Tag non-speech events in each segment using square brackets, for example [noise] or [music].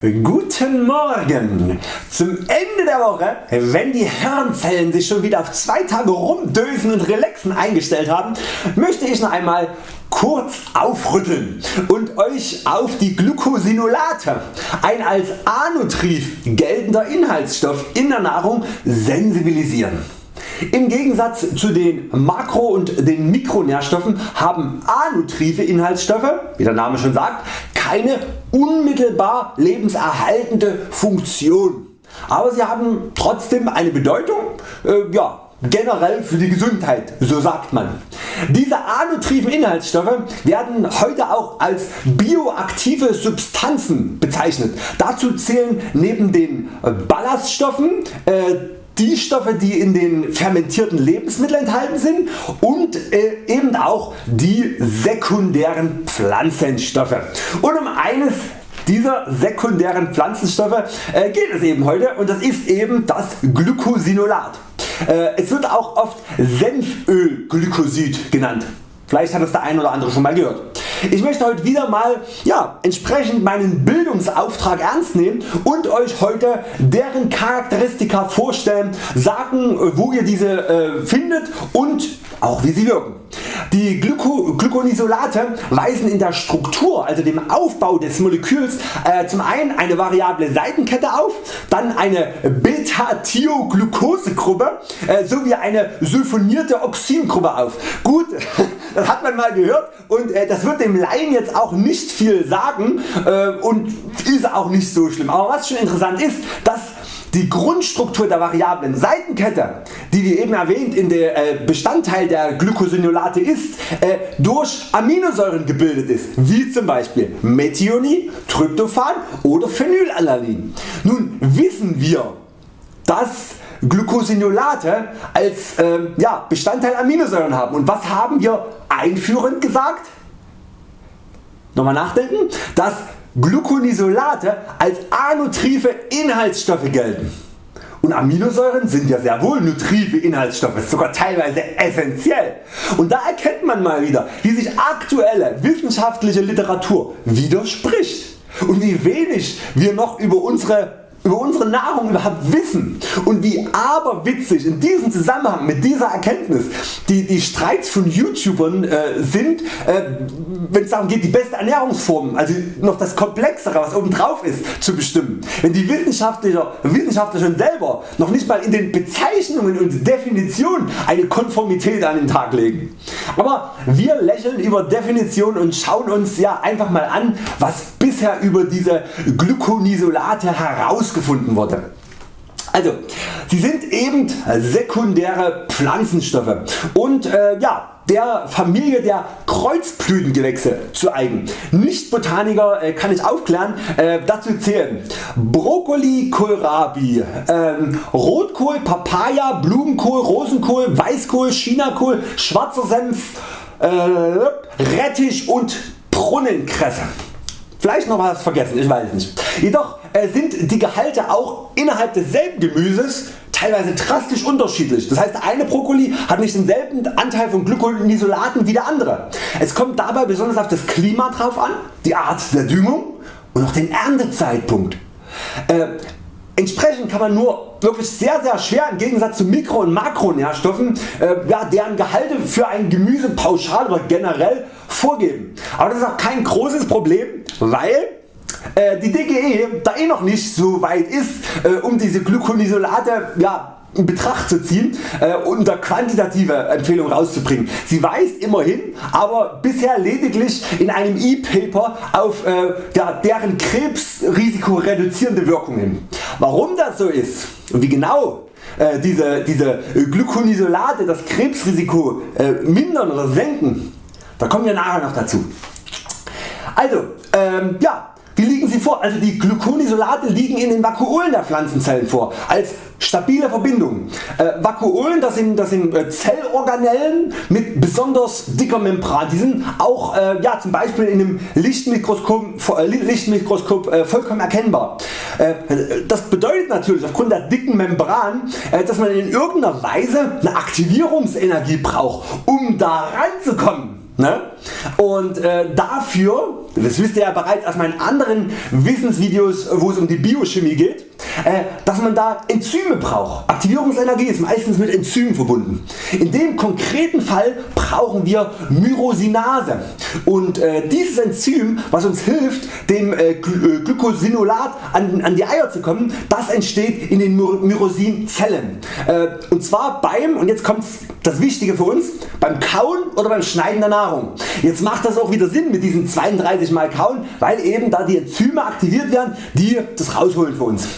Guten Morgen! Zum Ende der Woche, wenn die Hirnzellen sich schon wieder auf zwei Tage rumdösen und relaxen eingestellt haben, möchte ich noch einmal kurz aufrütteln und Euch auf die Glucosinolate, ein als Anutrif geltender Inhaltsstoff in der Nahrung, sensibilisieren. Im Gegensatz zu den Makro- und den Mikronährstoffen haben anutrive Inhaltsstoffe, wie der Name schon sagt, keine unmittelbar lebenserhaltende Funktion. Aber sie haben trotzdem eine Bedeutung äh, ja, generell für die Gesundheit, so sagt man. Diese anutriven Inhaltsstoffe werden heute auch als bioaktive Substanzen bezeichnet. Dazu zählen neben den Ballaststoffen äh, die Stoffe die in den fermentierten Lebensmitteln enthalten sind und äh, eben auch die sekundären Pflanzenstoffe. Und um eines dieser sekundären Pflanzenstoffe äh, geht es eben heute und das ist eben das Glycosinolat. Äh, es wird auch oft Senfölglykosid genannt. Vielleicht hat es der ein oder andere schon mal gehört. Ich möchte heute wieder mal ja, entsprechend meinen Bildungsauftrag ernst nehmen und Euch heute deren Charakteristika vorstellen, sagen wo ihr diese äh, findet und auch wie sie wirken. Die Glyko Glyconisolate weisen in der Struktur, also dem Aufbau des Moleküls äh, zum einen eine variable Seitenkette auf, dann eine Beta-Thioglucosegruppe äh, sowie eine sulfonierte Oxingruppe auf. Gut, [laughs] das hat man mal gehört und äh, das wird dem Laien jetzt auch nicht viel sagen äh, und ist auch nicht so schlimm. Aber was schon interessant ist, dass die Grundstruktur der variablen Seitenkette, die wie eben erwähnt in der äh, Bestandteil der Glycosinolate ist, äh, durch Aminosäuren gebildet ist, wie zum Beispiel Methionin, Tryptophan oder Phenylalanin. Nun wissen wir, dass Glycosinolate als äh, ja, Bestandteil Aminosäuren haben. Und was haben wir einführend gesagt? Nochmal nachdenken, dass Gluconisolate als anutrive Inhaltsstoffe gelten. Und Aminosäuren sind ja sehr wohl nutrive Inhaltsstoffe, sogar teilweise essentiell. Und da erkennt man mal wieder wie sich aktuelle wissenschaftliche Literatur widerspricht und wie wenig wir noch über unsere über unsere Nahrung überhaupt wissen und wie aberwitzig in diesem Zusammenhang mit dieser Erkenntnis die, die Streits von YouTubern äh, sind, äh, wenn es darum geht die beste Ernährungsform, also noch das komplexere was oben drauf ist zu bestimmen. Wenn die Wissenschaftler, Wissenschaftler schon selber noch nicht mal in den Bezeichnungen und Definitionen eine Konformität an den Tag legen. Aber wir lächeln über Definitionen und schauen uns ja einfach mal an was bisher über diese Gluconisolate herausgefunden wurde. Also, sie sind eben sekundäre Pflanzenstoffe und äh, ja, der Familie der Kreuzblütengewächse zu eigen. Nicht-Botaniker äh, kann ich aufklären, äh, dazu zählen Brokkoli, Kohlrabi, ähm, Rotkohl, Papaya, Blumenkohl, Rosenkohl, Weißkohl, Chinakohl, schwarzer Senf, äh, Rettich und Brunnenkresse. Vielleicht noch was vergessen, ich weiß nicht. Jedoch äh, sind die Gehalte auch innerhalb desselben Gemüses teilweise drastisch unterschiedlich. Das heißt eine Brokkoli hat nicht denselben Anteil von Glykonisolaten wie der andere. Es kommt dabei besonders auf das Klima drauf an, die Art der Düngung und auch den Erntezeitpunkt. Entsprechend kann man nur wirklich sehr sehr schwer im Gegensatz zu Mikro- und Makronährstoffen äh, ja, deren Gehalte für ein Gemüse pauschal oder generell vorgeben. Aber das ist auch kein großes Problem, weil äh, die DGE da eh noch nicht so weit ist äh, um diese Gluconisolate ja, in Betracht zu ziehen äh, unter quantitative Empfehlungen rauszubringen. Sie weist immerhin aber bisher lediglich in einem E-Paper auf äh, der, deren Krebsrisiko reduzierende Wirkung hin. Warum das so ist und wie genau äh, diese, diese Gluconisolate das Krebsrisiko äh, mindern oder senken, da kommen wir nachher noch dazu. Also ähm, ja, wie liegen sie vor? Also die Gluconisolate liegen in den Vakuolen der Pflanzenzellen vor als stabile Verbindungen. Äh, Vakuolen das sind, das sind äh, Zellorganellen mit besonders dicker Membran. Die sind auch äh, ja, zum Beispiel in einem Lichtmikroskop, äh, Lichtmikroskop äh, vollkommen erkennbar. Äh, das bedeutet natürlich aufgrund der dicken Membran dass man in irgendeiner Weise eine Aktivierungsenergie braucht um da ranzukommen. Ne? Und dafür, das wisst ihr ja bereits aus meinen anderen Wissensvideos wo es um die Biochemie geht, äh, dass man da Enzyme braucht. Aktivierungsenergie ist meistens mit Enzymen verbunden. In dem konkreten Fall brauchen wir Myrosinase und äh, dieses Enzym was uns hilft dem äh, Glykosinolat an, die Eier zu kommen, das entsteht in den Myrosinzellen. Und zwar beim, und jetzt kommt das Wichtige für uns, beim Kauen oder beim Schneiden der Nahrung. Jetzt macht das auch wieder Sinn mit diesen 32 mal Kauen, weil eben da die Enzyme aktiviert werden, die das rausholen für uns.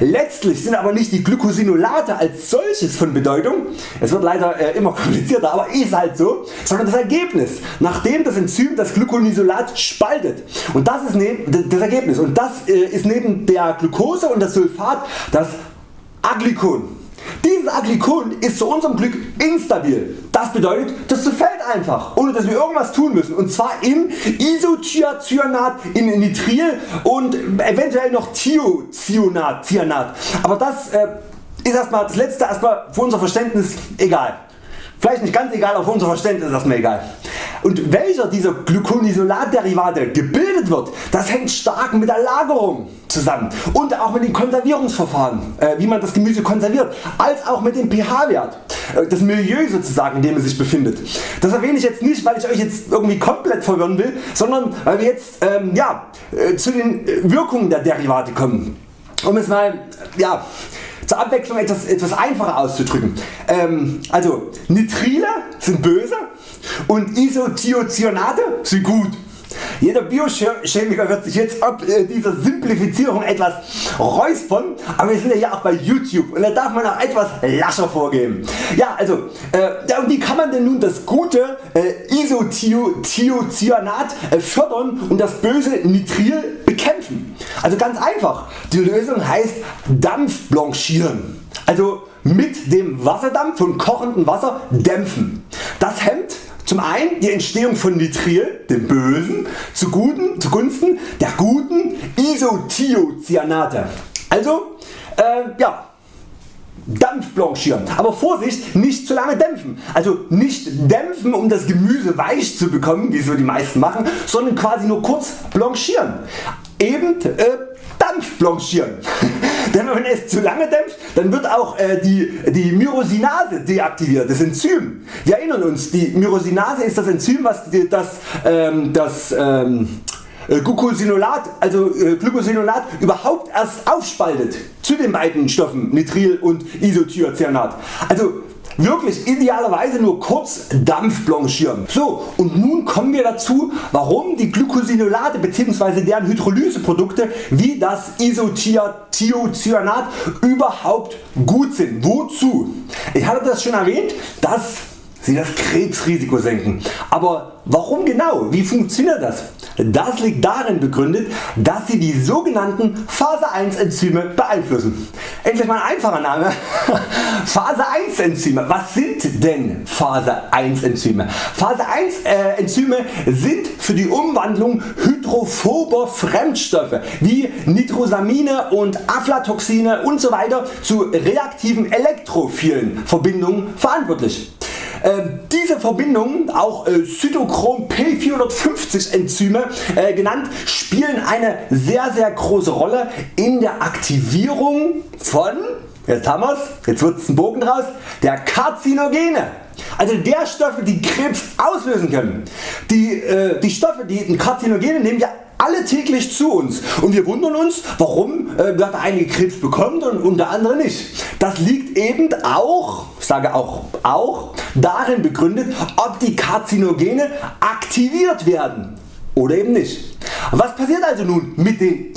Letztlich sind aber nicht die Glycosinolate als solches von Bedeutung, es wird leider äh, immer [laughs] komplizierter, aber ist halt so, sondern das Ergebnis, nachdem das Enzym das Glyconisolat spaltet. Und das ist ne, das Ergebnis und das äh, ist neben der Glucose und das Sulfat das Aglycon. Dieses Aglycon ist zu unserem Glück instabil. Das bedeutet das zerfällt einfach ohne dass wir irgendwas tun müssen und zwar in Isothiacyanat, in Nitril und eventuell noch Thiocyanat. Aber das äh, ist erstmal das letzte erstmal für unser Verständnis egal. Vielleicht nicht ganz egal, aber für unser Verständnis ist erstmal egal. Und welcher dieser Gluconisolatderivate gebildet wird, das hängt stark mit der Lagerung zusammen und auch mit den Konservierungsverfahren, äh, wie man das Gemüse konserviert, als auch mit dem pH-Wert, äh, das Milieu sozusagen in dem es sich befindet. Das erwähne ich jetzt nicht weil ich Euch jetzt irgendwie komplett verwirren will, sondern weil wir jetzt ähm, ja, äh, zu den Wirkungen der Derivate kommen. Um es mal ja, zur Abwechslung etwas, etwas einfacher auszudrücken. Ähm, also Nitrile sind böse und Isothiocyanate sind gut. Jeder Biochemiker wird sich jetzt ab äh, dieser Simplifizierung etwas räuspern, aber wir sind ja hier auch bei YouTube und da darf man auch etwas lascher vorgehen. Ja also äh, wie kann man denn nun das gute äh, Isothiocyanat äh, fördern und das böse Nitril bekämpfen? Also ganz einfach, die Lösung heißt Dampfblanchieren. Also mit dem Wasserdampf von kochendem Wasser dämpfen. Das hemmt zum einen die Entstehung von Nitril, dem Bösen, zugunsten der guten Isothiocyanate. Also äh, ja, Dampf blanchieren. Aber Vorsicht, nicht zu lange dämpfen. Also nicht dämpfen um das Gemüse weich zu bekommen, wie so die meisten machen, sondern quasi nur kurz blanchieren. Eben äh, Dampf blanchieren. [laughs] Denn wenn es zu lange dämpft, dann wird auch äh, die, die Myrosinase deaktiviert, das Enzym. Wir erinnern uns, die Myrosinase ist das Enzym was das, ähm, das ähm, äh, Glucosinolat, also äh, Glucosinolat überhaupt erst aufspaltet zu den beiden Stoffen Nitril und Isothiocyanat. Also wirklich idealerweise nur kurz Dampf blanchieren. So und nun kommen wir dazu warum die Glucosinolate bzw. deren Hydrolyseprodukte wie das Isothiocyanat überhaupt gut sind. Wozu? Ich hatte das schon erwähnt, dass sie das Krebsrisiko senken. Aber warum genau? Wie funktioniert das? Das liegt darin begründet, dass sie die sogenannten Phase 1 Enzyme beeinflussen. Endlich mal ein einfacher Name. [laughs] Phase 1 Enzyme. Was sind denn Phase 1 Enzyme? Phase 1 äh, Enzyme sind für die Umwandlung hydrophober Fremdstoffe wie Nitrosamine und Aflatoxine usw. So zu reaktiven elektrophilen Verbindungen verantwortlich. Ähm, diese Verbindungen, auch äh, Cytochrom P450 Enzyme äh, genannt, spielen eine sehr sehr große Rolle in der Aktivierung von, jetzt haben wir's, jetzt wird's ein Bogen draus, der Karzinogene. Also der Stoffe die Krebs auslösen können. Die, äh, die Stoffe die Karzinogene nehmen wir alle täglich zu uns und wir wundern uns warum äh, der einige Krebs bekommt und der andere nicht. Das liegt eben auch, sage auch, auch darin begründet ob die Karzinogene aktiviert werden oder eben nicht. Was passiert also nun mit den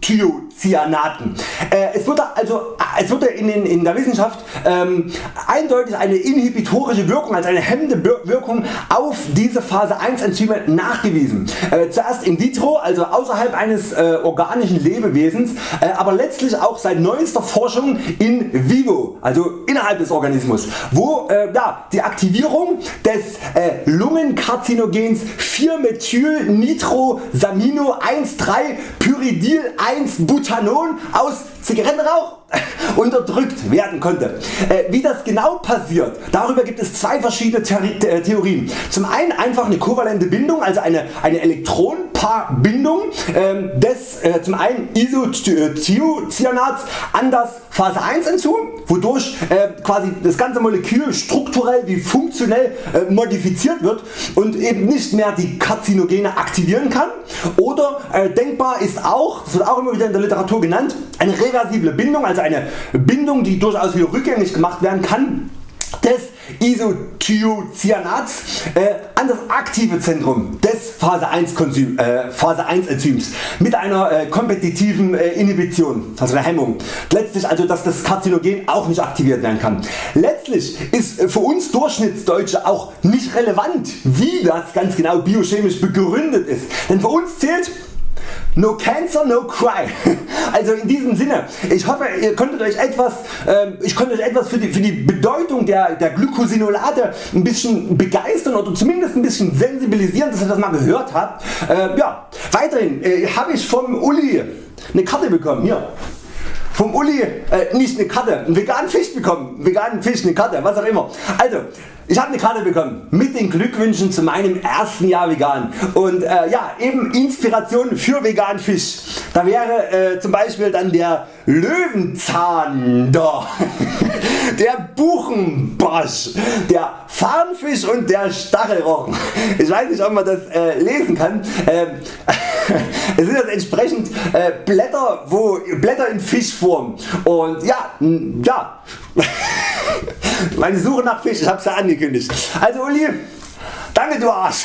Isothiocyanaten? Äh, es wird also es wird in, den, in der Wissenschaft ähm, eindeutig eine inhibitorische Wirkung als eine hemmende Wirkung auf diese Phase 1 Enzyme nachgewiesen. Äh, zuerst in vitro, also außerhalb eines äh, organischen Lebewesens, äh, aber letztlich auch seit neuester Forschung in vivo, also innerhalb des Organismus, wo äh, ja, die Aktivierung des äh, Lungenkarzinogens 4-Methyl-Nitrosamino 1,3 Pyridil 1 Butanon aus Zigarettenrauch [laughs] unterdrückt werden konnte. Äh, wie das genau passiert, darüber gibt es zwei verschiedene äh, Theorien. Zum einen einfach eine kovalente Bindung, also eine, eine Elektronenpaarbindung ähm, des äh, zum einen Isothiocyanats an das Phase 1 Enzym, wodurch quasi das ganze Molekül strukturell wie funktionell modifiziert wird und eben nicht mehr die Karzinogene aktivieren kann. Oder denkbar ist auch, das wird auch immer wieder in der Literatur genannt, eine reversible Bindung, also eine Bindung die durchaus wieder rückgängig gemacht werden kann des Isothiocyanats äh, an das aktive Zentrum des Phase 1, Konsum, äh, Phase 1 Enzyms mit einer äh, kompetitiven äh, Inhibition, also einer Hemmung. Letztlich also dass das Karzinogen auch nicht aktiviert werden kann. Letztlich ist äh, für uns Durchschnittsdeutsche auch nicht relevant wie das ganz genau biochemisch begründet ist, denn für uns zählt No cancer, no cry. [laughs] Also in diesem Sinne, ich hoffe ihr konntet euch etwas, äh, ich konnte euch etwas für die, für die Bedeutung der, der Glycosinolate ein bisschen begeistern oder zumindest ein bisschen sensibilisieren, dass ihr das mal gehört habt. Äh, ja, weiterhin äh, habe ich vom Uli eine Karte bekommen. Hier vom Uli äh, nicht eine Karte, einen veganen Fisch bekommen, veganen Fisch, eine Karte, was auch immer. Also ich habe eine Karte bekommen mit den Glückwünschen zu meinem ersten Jahr vegan und äh, ja eben Inspiration für veganen Fisch. Da wäre äh, zum Beispiel dann der Löwenzahn [laughs] der Buchenbarsch, der Farnfisch und der Stachelrochen. Ich weiß nicht ob man das äh, lesen kann. Ähm, [laughs] es sind jetzt entsprechend äh, Blätter, wo, Blätter in Fischform und ja, ja [laughs] meine Suche nach Fisch, ich hab's ja angekündigt. Also Uli, Danke du Arsch.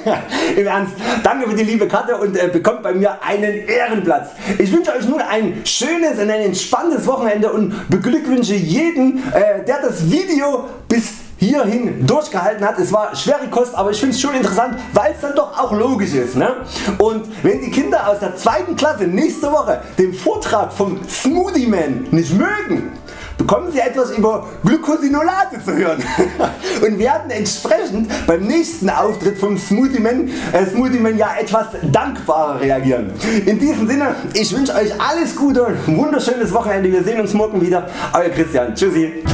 [laughs] Im Ernst, danke für die liebe Karte und äh, bekommt bei mir einen Ehrenplatz. Ich wünsche Euch nun ein schönes und ein entspanntes Wochenende und beglückwünsche jeden äh, der das Video bis hierhin durchgehalten hat. Es war schwere Kost, aber ich finde es schon interessant, weil es dann doch auch logisch ist. Ne? Und wenn die Kinder aus der zweiten Klasse nächste Woche den Vortrag vom Smoothie Man nicht mögen, bekommen Sie etwas über Glucosinolate zu hören [laughs] und werden entsprechend beim nächsten Auftritt vom Smoothie Man, äh Smoothie Man ja etwas dankbarer reagieren. In diesem Sinne, ich wünsche Euch alles Gute, ein wunderschönes Wochenende, wir sehen uns morgen wieder. Euer Christian, tschüssi.